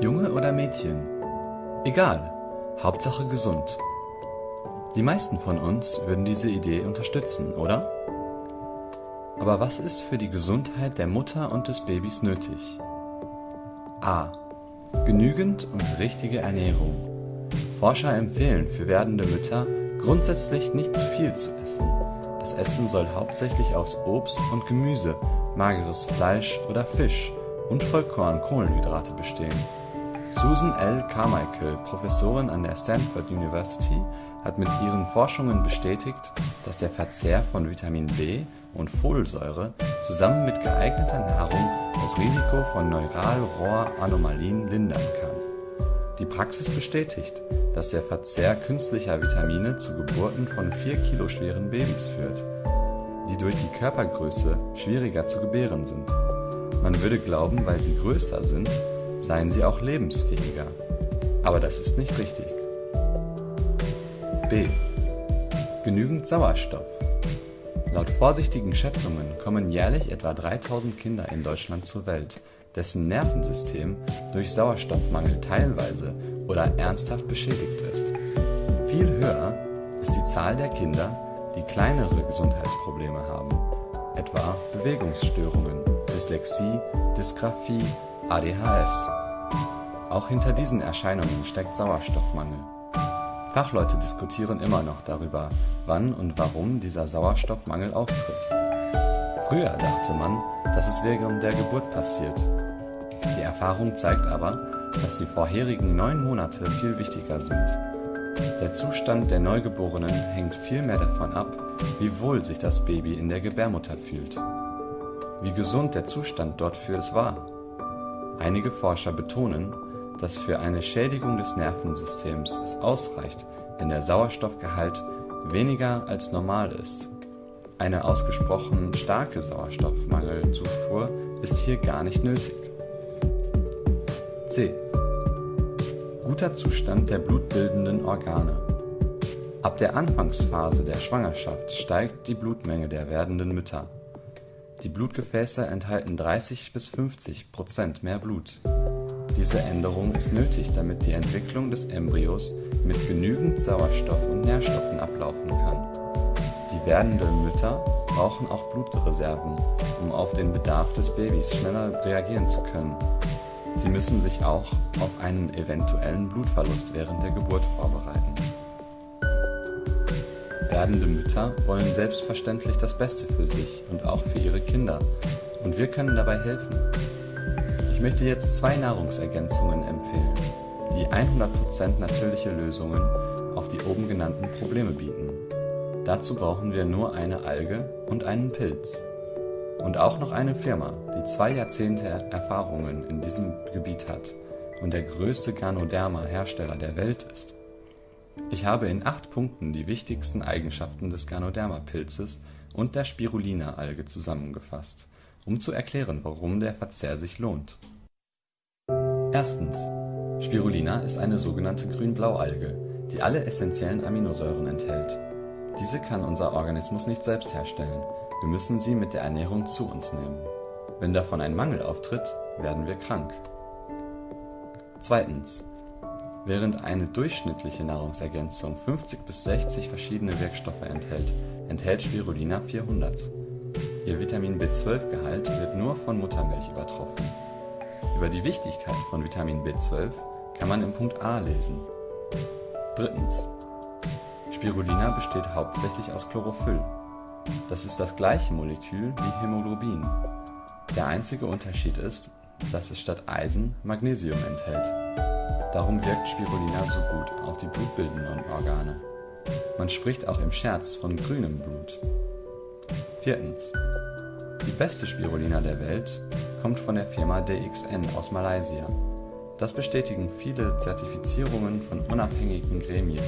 Junge oder Mädchen? Egal, Hauptsache gesund. Die meisten von uns würden diese Idee unterstützen, oder? Aber was ist für die Gesundheit der Mutter und des Babys nötig? A. Genügend und richtige Ernährung. Forscher empfehlen für werdende Mütter grundsätzlich nicht zu viel zu essen. Das Essen soll hauptsächlich aus Obst und Gemüse, mageres Fleisch oder Fisch und Vollkorn-Kohlenhydrate bestehen. Susan L. Carmichael, Professorin an der Stanford University, hat mit ihren Forschungen bestätigt, dass der Verzehr von Vitamin B und Folsäure zusammen mit geeigneter Nahrung das Risiko von Neuralrohranomalien lindern kann. Die Praxis bestätigt, dass der Verzehr künstlicher Vitamine zu Geburten von 4 Kilo schweren Babys führt, die durch die Körpergröße schwieriger zu gebären sind. Man würde glauben, weil sie größer sind, seien sie auch lebensfähiger. Aber das ist nicht richtig. B. Genügend Sauerstoff. Laut vorsichtigen Schätzungen kommen jährlich etwa 3000 Kinder in Deutschland zur Welt, dessen Nervensystem durch Sauerstoffmangel teilweise oder ernsthaft beschädigt ist. Viel höher ist die Zahl der Kinder, die kleinere Gesundheitsprobleme haben, etwa Bewegungsstörungen, Dyslexie, Dysgraphie, ADHS. Auch hinter diesen Erscheinungen steckt Sauerstoffmangel. Fachleute diskutieren immer noch darüber, wann und warum dieser Sauerstoffmangel auftritt. Früher dachte man, dass es während der Geburt passiert. Die Erfahrung zeigt aber, dass die vorherigen neun Monate viel wichtiger sind. Der Zustand der Neugeborenen hängt viel mehr davon ab, wie wohl sich das Baby in der Gebärmutter fühlt. Wie gesund der Zustand dort für es war. Einige Forscher betonen, dass für eine Schädigung des Nervensystems es ausreicht, wenn der Sauerstoffgehalt weniger als normal ist. Eine ausgesprochen starke Sauerstoffmangelzufuhr ist hier gar nicht nötig. C. Guter Zustand der blutbildenden Organe. Ab der Anfangsphase der Schwangerschaft steigt die Blutmenge der werdenden Mütter. Die Blutgefäße enthalten 30 bis 50 Prozent mehr Blut. Diese Änderung ist nötig, damit die Entwicklung des Embryos mit genügend Sauerstoff und Nährstoffen ablaufen kann. Die werdenden Mütter brauchen auch Blutreserven, um auf den Bedarf des Babys schneller reagieren zu können. Sie müssen sich auch auf einen eventuellen Blutverlust während der Geburt vorbereiten. Werdende Mütter wollen selbstverständlich das Beste für sich und auch für ihre Kinder, und wir können dabei helfen. Ich möchte jetzt zwei Nahrungsergänzungen empfehlen, die 100% natürliche Lösungen auf die oben genannten Probleme bieten. Dazu brauchen wir nur eine Alge und einen Pilz. Und auch noch eine Firma, die zwei Jahrzehnte Erfahrungen in diesem Gebiet hat und der größte Ganoderma-Hersteller der Welt ist. Ich habe in acht Punkten die wichtigsten Eigenschaften des Ganoderma-Pilzes und der Spirulina-Alge zusammengefasst um zu erklären, warum der Verzehr sich lohnt. Erstens. Spirulina ist eine sogenannte Grün-Blau-Alge, die alle essentiellen Aminosäuren enthält. Diese kann unser Organismus nicht selbst herstellen, wir müssen sie mit der Ernährung zu uns nehmen. Wenn davon ein Mangel auftritt, werden wir krank. Zweitens. Während eine durchschnittliche Nahrungsergänzung 50 bis 60 verschiedene Wirkstoffe enthält, enthält Spirulina 400. Ihr Vitamin B12-Gehalt wird nur von Muttermilch übertroffen. Über die Wichtigkeit von Vitamin B12 kann man im Punkt A lesen. Drittens. Spirulina besteht hauptsächlich aus Chlorophyll. Das ist das gleiche Molekül wie Hämoglobin. Der einzige Unterschied ist, dass es statt Eisen Magnesium enthält. Darum wirkt Spirulina so gut auf die blutbildenden Organe. Man spricht auch im Scherz von grünem Blut. Viertens. Die beste Spirulina der Welt kommt von der Firma DXN aus Malaysia. Das bestätigen viele Zertifizierungen von unabhängigen Gremien.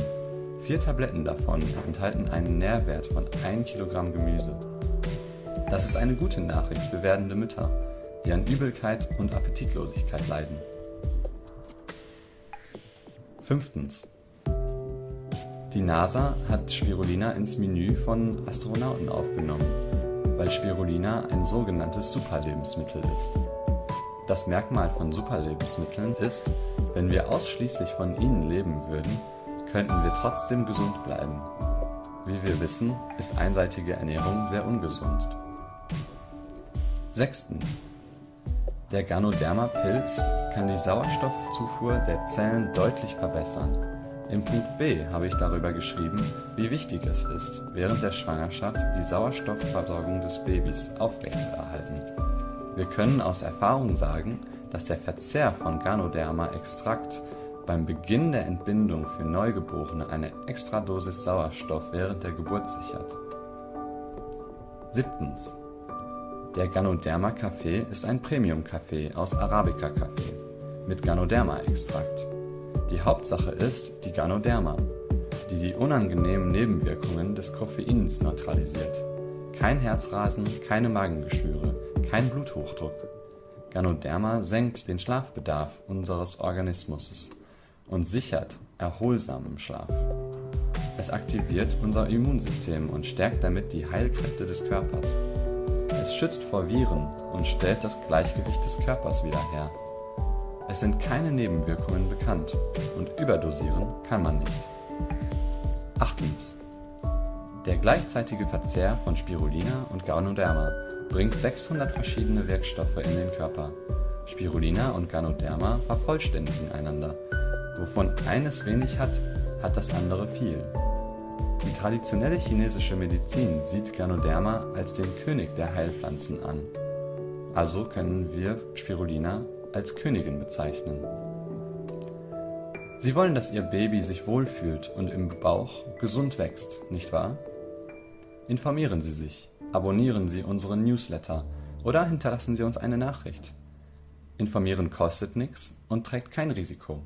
Vier Tabletten davon enthalten einen Nährwert von 1 Kilogramm Gemüse. Das ist eine gute Nachricht für werdende Mütter, die an Übelkeit und Appetitlosigkeit leiden. Fünftens. Die NASA hat Spirulina ins Menü von Astronauten aufgenommen, weil Spirulina ein sogenanntes Superlebensmittel ist. Das Merkmal von Superlebensmitteln ist, wenn wir ausschließlich von ihnen leben würden, könnten wir trotzdem gesund bleiben. Wie wir wissen, ist einseitige Ernährung sehr ungesund. Sechstens. Der Ganoderma-Pilz kann die Sauerstoffzufuhr der Zellen deutlich verbessern. Im Punkt B habe ich darüber geschrieben, wie wichtig es ist, während der Schwangerschaft die Sauerstoffversorgung des Babys aufrechtzuerhalten. Wir können aus Erfahrung sagen, dass der Verzehr von Ganoderma-Extrakt beim Beginn der Entbindung für Neugeborene eine Extradosis Sauerstoff während der Geburt sichert. Siebtens. Der Ganoderma-Kaffee ist ein Premium-Kaffee aus Arabica-Kaffee mit Ganoderma-Extrakt. Die Hauptsache ist die Ganoderma, die die unangenehmen Nebenwirkungen des Koffeins neutralisiert. Kein Herzrasen, keine Magengeschwüre, kein Bluthochdruck. Ganoderma senkt den Schlafbedarf unseres Organismus und sichert erholsamen Schlaf. Es aktiviert unser Immunsystem und stärkt damit die Heilkräfte des Körpers. Es schützt vor Viren und stellt das Gleichgewicht des Körpers wieder her. Es sind keine Nebenwirkungen bekannt und überdosieren kann man nicht. Achtens. Der gleichzeitige Verzehr von Spirulina und Ganoderma bringt 600 verschiedene Wirkstoffe in den Körper. Spirulina und Ganoderma vervollständigen einander. Wovon eines wenig hat, hat das andere viel. Die traditionelle chinesische Medizin sieht Ganoderma als den König der Heilpflanzen an. Also können wir Spirulina als Königin bezeichnen. Sie wollen, dass Ihr Baby sich wohlfühlt und im Bauch gesund wächst, nicht wahr? Informieren Sie sich, abonnieren Sie unseren Newsletter oder hinterlassen Sie uns eine Nachricht. Informieren kostet nichts und trägt kein Risiko.